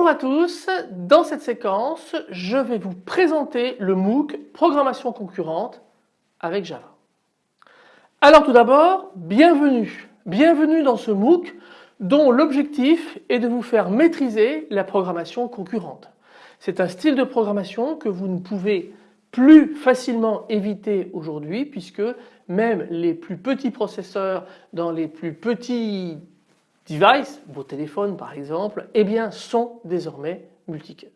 Bonjour à tous, dans cette séquence je vais vous présenter le MOOC Programmation concurrente avec Java. Alors tout d'abord, bienvenue, bienvenue dans ce MOOC dont l'objectif est de vous faire maîtriser la programmation concurrente. C'est un style de programmation que vous ne pouvez plus facilement éviter aujourd'hui puisque même les plus petits processeurs dans les plus petits devices, vos téléphones par exemple, eh bien sont désormais multicœurs.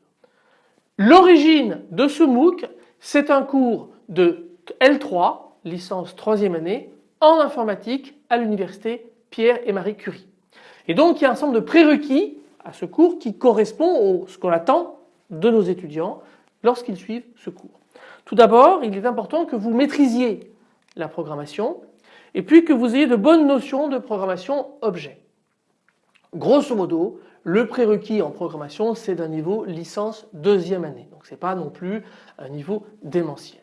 L'origine de ce MOOC, c'est un cours de L3, licence troisième année, en informatique à l'université Pierre et Marie Curie. Et donc il y a un ensemble de prérequis à ce cours qui correspond à ce qu'on attend de nos étudiants lorsqu'ils suivent ce cours. Tout d'abord, il est important que vous maîtrisiez la programmation et puis que vous ayez de bonnes notions de programmation objet. Grosso modo, le prérequis en programmation c'est d'un niveau licence deuxième année. Donc ce n'est pas non plus un niveau démentiel.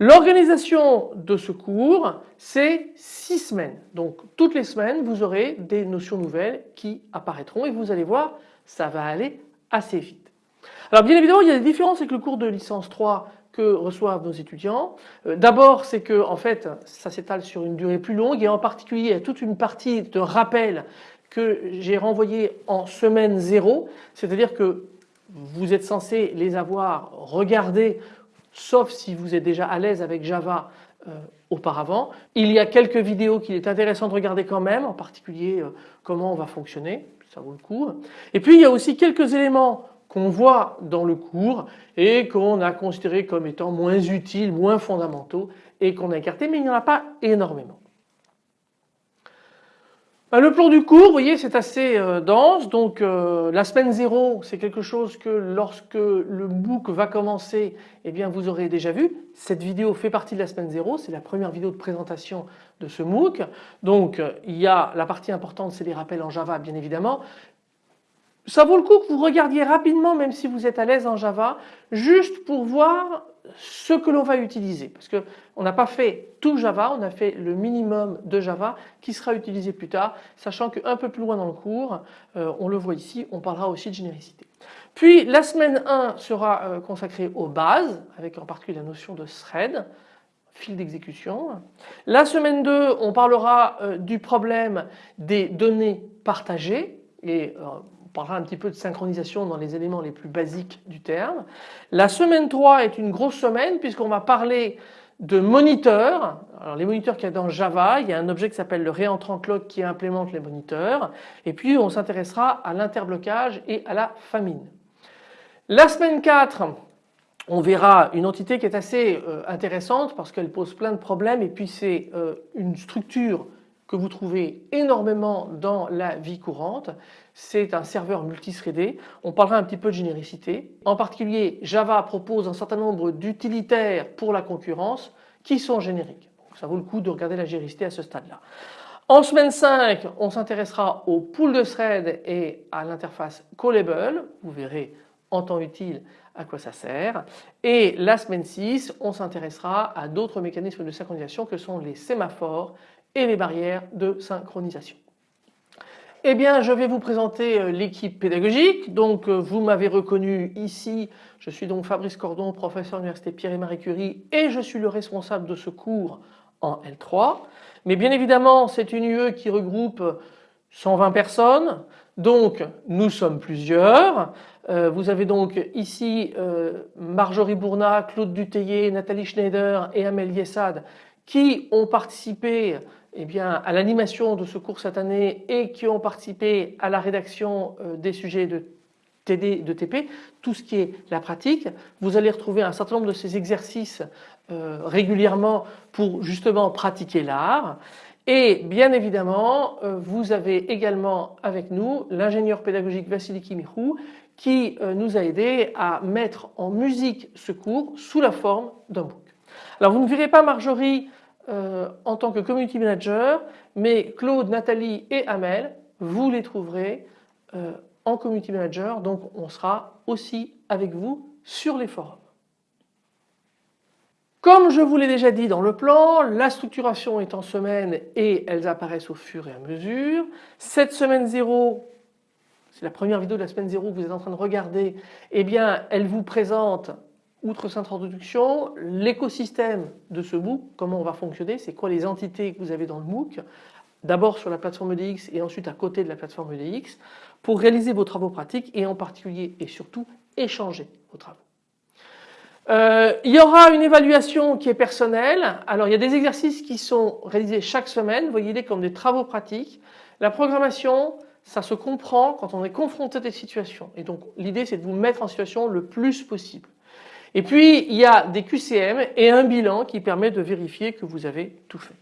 L'organisation de ce cours c'est six semaines. Donc toutes les semaines vous aurez des notions nouvelles qui apparaîtront et vous allez voir ça va aller assez vite. Alors bien évidemment il y a des différences avec le cours de licence 3 que reçoivent nos étudiants. Euh, d'abord c'est que en fait ça s'étale sur une durée plus longue et en particulier il y a toute une partie de rappel que j'ai renvoyé en semaine zéro, c'est-à-dire que vous êtes censé les avoir regardés sauf si vous êtes déjà à l'aise avec Java euh, auparavant. Il y a quelques vidéos qu'il est intéressant de regarder quand même, en particulier euh, comment on va fonctionner, ça vaut le coup. Et puis il y a aussi quelques éléments qu'on voit dans le cours et qu'on a considérés comme étant moins utiles, moins fondamentaux et qu'on a écartés, mais il n'y en a pas énormément. Bah, le plan du cours, vous voyez, c'est assez euh, dense. Donc euh, la semaine 0, c'est quelque chose que lorsque le MOOC va commencer, eh bien vous aurez déjà vu. Cette vidéo fait partie de la semaine 0, c'est la première vidéo de présentation de ce MOOC. Donc il y a la partie importante, c'est les rappels en Java bien évidemment. Ça vaut le coup que vous regardiez rapidement, même si vous êtes à l'aise en Java, juste pour voir ce que l'on va utiliser. Parce qu'on n'a pas fait tout Java, on a fait le minimum de Java qui sera utilisé plus tard, sachant qu'un peu plus loin dans le cours, euh, on le voit ici, on parlera aussi de généricité. Puis la semaine 1 sera euh, consacrée aux bases, avec en particulier la notion de thread, fil d'exécution. La semaine 2, on parlera euh, du problème des données partagées et on parlera un petit peu de synchronisation dans les éléments les plus basiques du terme. La semaine 3 est une grosse semaine puisqu'on va parler de moniteurs. Alors les moniteurs qu'il y a dans Java, il y a un objet qui s'appelle le réentrant clock qui implémente les moniteurs. Et puis on s'intéressera à l'interblocage et à la famine. La semaine 4, on verra une entité qui est assez euh, intéressante parce qu'elle pose plein de problèmes et puis c'est euh, une structure que vous trouvez énormément dans la vie courante. C'est un serveur multithreadé. On parlera un petit peu de généricité. En particulier, Java propose un certain nombre d'utilitaires pour la concurrence qui sont génériques. ça vaut le coup de regarder la généricité à ce stade-là. En semaine 5, on s'intéressera au pool de thread et à l'interface callable. Vous verrez en temps utile à quoi ça sert. Et la semaine 6, on s'intéressera à d'autres mécanismes de synchronisation que sont les sémaphores et les barrières de synchronisation. Eh bien, je vais vous présenter euh, l'équipe pédagogique. Donc, euh, vous m'avez reconnu ici. Je suis donc Fabrice Cordon, professeur à l'Université Pierre et Marie Curie et je suis le responsable de ce cours en L3. Mais bien évidemment, c'est une UE qui regroupe 120 personnes. Donc, nous sommes plusieurs. Euh, vous avez donc ici Marjorie Bourna, Claude Dutheillet, Nathalie Schneider et Amélie Yessad qui ont participé eh bien, à l'animation de ce cours cette année et qui ont participé à la rédaction euh, des sujets de TD, de TP, tout ce qui est la pratique. Vous allez retrouver un certain nombre de ces exercices euh, régulièrement pour justement pratiquer l'art. Et bien évidemment, euh, vous avez également avec nous l'ingénieur pédagogique Vassili Kimichou qui nous a aidé à mettre en musique ce cours sous la forme d'un book. Alors vous ne verrez pas Marjorie euh, en tant que community manager, mais Claude, Nathalie et Amel, vous les trouverez euh, en community manager, donc on sera aussi avec vous sur les forums. Comme je vous l'ai déjà dit dans le plan, la structuration est en semaine et elles apparaissent au fur et à mesure. Cette semaine 0, c'est la première vidéo de la semaine 0 que vous êtes en train de regarder, eh bien elle vous présente outre cette introduction, l'écosystème de ce MOOC, comment on va fonctionner, c'est quoi les entités que vous avez dans le MOOC, d'abord sur la plateforme EDX et ensuite à côté de la plateforme EDX, pour réaliser vos travaux pratiques et en particulier et surtout échanger vos travaux. Euh, il y aura une évaluation qui est personnelle. Alors il y a des exercices qui sont réalisés chaque semaine, voyez-les comme des travaux pratiques. La programmation, ça se comprend quand on est confronté à des situations. Et donc l'idée c'est de vous mettre en situation le plus possible. Et puis il y a des QCM et un bilan qui permet de vérifier que vous avez tout fait.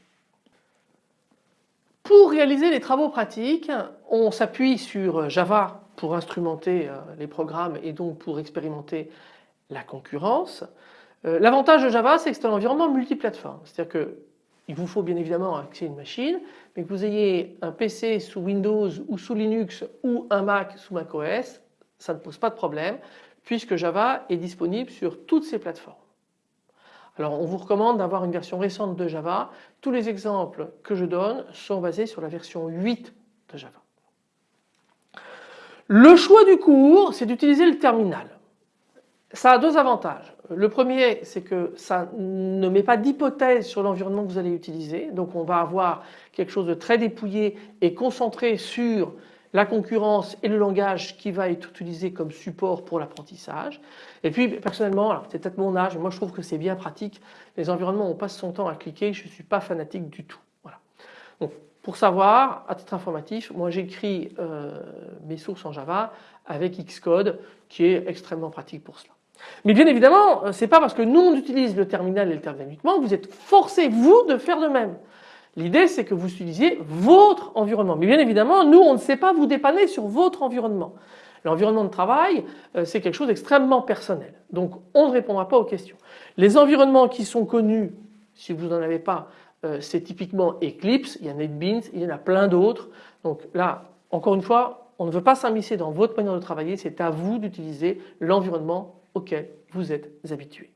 Pour réaliser les travaux pratiques, on s'appuie sur Java pour instrumenter euh, les programmes et donc pour expérimenter la concurrence. Euh, l'avantage de Java, c'est que c'est un environnement multiplateforme. C'est-à-dire qu'il vous faut bien évidemment accéder à une machine, mais que vous ayez un PC sous Windows ou sous Linux ou un Mac sous macOS, ça ne pose pas de problème puisque Java est disponible sur toutes ces plateformes. Alors on vous recommande d'avoir une version récente de Java. Tous les exemples que je donne sont basés sur la version 8 de Java. Le choix du cours, c'est d'utiliser le terminal. Ça a deux avantages. Le premier, c'est que ça ne met pas d'hypothèse sur l'environnement que vous allez utiliser. Donc on va avoir quelque chose de très dépouillé et concentré sur la concurrence et le langage qui va être utilisé comme support pour l'apprentissage. Et puis personnellement, c'est peut-être mon âge, mais moi je trouve que c'est bien pratique. Les environnements on passe son temps à cliquer, je ne suis pas fanatique du tout. Voilà. Donc pour savoir, à titre informatif, moi j'écris euh, mes sources en Java avec Xcode qui est extrêmement pratique pour cela. Mais bien évidemment, euh, c'est pas parce que nous on utilise le terminal et le terminal uniquement que vous êtes forcé vous de faire de même. L'idée c'est que vous utilisiez votre environnement. Mais bien évidemment, nous on ne sait pas vous dépanner sur votre environnement. L'environnement de travail, euh, c'est quelque chose d'extrêmement personnel. Donc on ne répondra pas aux questions. Les environnements qui sont connus, si vous n'en avez pas, euh, c'est typiquement Eclipse, il y a NetBeans, il y en a plein d'autres. Donc là, encore une fois, on ne veut pas s'immiscer dans votre manière de travailler, c'est à vous d'utiliser l'environnement auquel vous êtes habitué.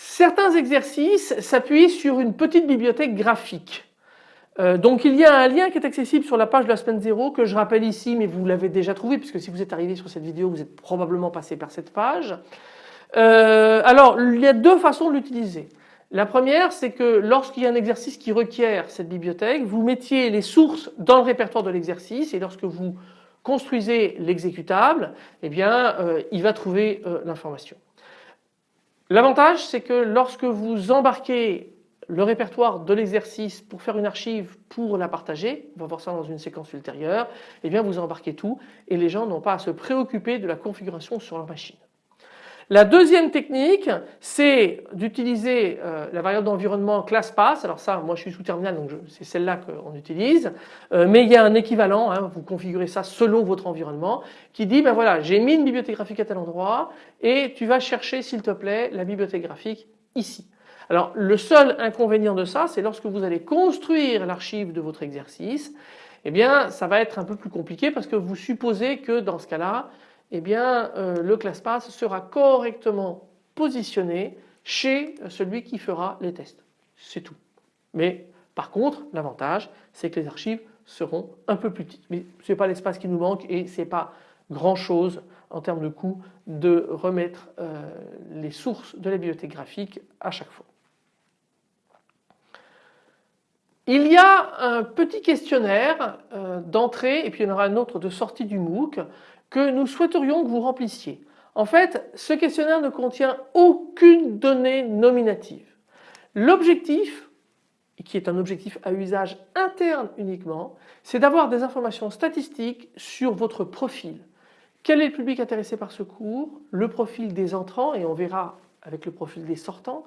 Certains exercices s'appuient sur une petite bibliothèque graphique. Euh, donc il y a un lien qui est accessible sur la page de la semaine 0 que je rappelle ici mais vous l'avez déjà trouvé puisque si vous êtes arrivé sur cette vidéo vous êtes probablement passé par cette page. Euh, alors il y a deux façons de l'utiliser. La première c'est que lorsqu'il y a un exercice qui requiert cette bibliothèque vous mettiez les sources dans le répertoire de l'exercice et lorsque vous construisez l'exécutable eh bien euh, il va trouver l'information. L'avantage c'est que lorsque vous embarquez le répertoire de l'exercice pour faire une archive pour la partager, on va voir ça dans une séquence ultérieure, eh bien vous embarquez tout et les gens n'ont pas à se préoccuper de la configuration sur leur machine. La deuxième technique, c'est d'utiliser euh, la variable d'environnement ClassPass. Alors ça, moi je suis sous terminal, donc c'est celle-là qu'on utilise. Euh, mais il y a un équivalent, hein, vous configurez ça selon votre environnement, qui dit, ben voilà, j'ai mis une bibliothèque graphique à tel endroit et tu vas chercher, s'il te plaît, la bibliothèque graphique ici. Alors le seul inconvénient de ça, c'est lorsque vous allez construire l'archive de votre exercice, eh bien ça va être un peu plus compliqué parce que vous supposez que dans ce cas-là, eh bien euh, le ClassPass sera correctement positionné chez celui qui fera les tests. C'est tout. Mais par contre, l'avantage, c'est que les archives seront un peu plus petites. Mais ce n'est pas l'espace qui nous manque et ce n'est pas grand chose en termes de coût de remettre euh, les sources de la bibliothèque graphique à chaque fois. Il y a un petit questionnaire euh, d'entrée et puis il y en aura un autre de sortie du MOOC que nous souhaiterions que vous remplissiez. En fait, ce questionnaire ne contient aucune donnée nominative. L'objectif, qui est un objectif à usage interne uniquement, c'est d'avoir des informations statistiques sur votre profil. Quel est le public intéressé par ce cours Le profil des entrants et on verra avec le profil des sortants.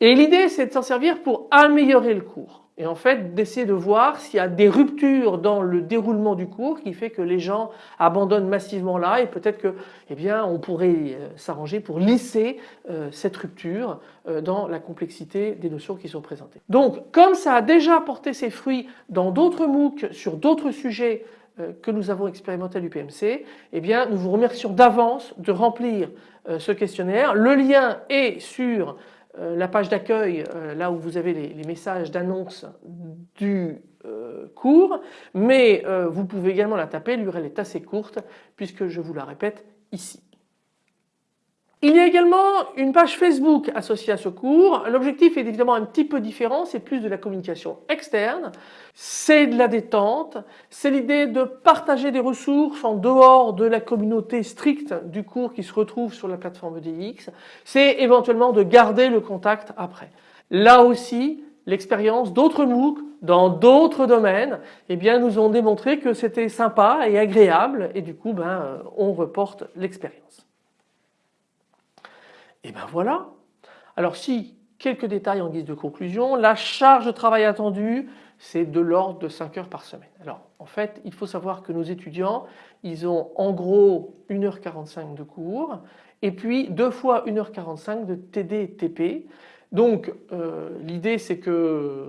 Et l'idée c'est de s'en servir pour améliorer le cours et en fait d'essayer de voir s'il y a des ruptures dans le déroulement du cours qui fait que les gens abandonnent massivement là et peut-être que eh bien on pourrait euh, s'arranger pour lisser euh, cette rupture euh, dans la complexité des notions qui sont présentées. Donc comme ça a déjà porté ses fruits dans d'autres MOOC sur d'autres sujets que nous avons expérimenté à l'UPMC, eh bien nous vous remercions d'avance de remplir ce questionnaire. Le lien est sur la page d'accueil, euh, là où vous avez les, messages d'annonce du euh, cours mais euh, vous pouvez également la taper, l'URL est assez courte puisque je vous la répète ici. Il y a également une page Facebook associée à ce cours. L'objectif est évidemment un petit peu différent, c'est plus de la communication externe, c'est de la détente, c'est l'idée de partager des ressources en dehors de la communauté stricte du cours qui se retrouve sur la plateforme DX, c'est éventuellement de garder le contact après. Là aussi, l'expérience d'autres MOOC dans d'autres domaines eh bien, nous ont démontré que c'était sympa et agréable et du coup ben, on reporte l'expérience. Et ben voilà. Alors si, quelques détails en guise de conclusion, la charge de travail attendue c'est de l'ordre de 5 heures par semaine. Alors en fait il faut savoir que nos étudiants ils ont en gros 1h45 de cours et puis deux fois 1h45 de TD TP donc euh, l'idée c'est que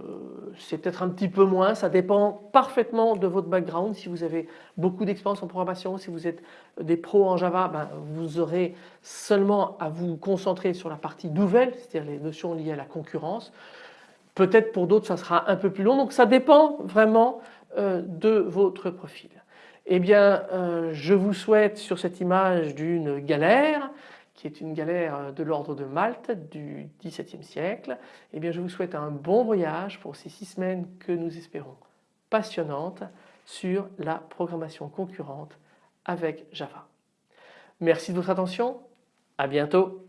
c'est peut-être un petit peu moins, ça dépend parfaitement de votre background. Si vous avez beaucoup d'expérience en programmation, si vous êtes des pros en Java, ben, vous aurez seulement à vous concentrer sur la partie nouvelle, c'est-à-dire les notions liées à la concurrence. Peut-être pour d'autres ça sera un peu plus long, donc ça dépend vraiment euh, de votre profil. Eh bien euh, je vous souhaite sur cette image d'une galère qui est une galère de l'ordre de Malte du XVIIe siècle, eh bien je vous souhaite un bon voyage pour ces six semaines que nous espérons passionnantes sur la programmation concurrente avec Java. Merci de votre attention, à bientôt.